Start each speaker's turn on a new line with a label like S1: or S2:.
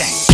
S1: Shame.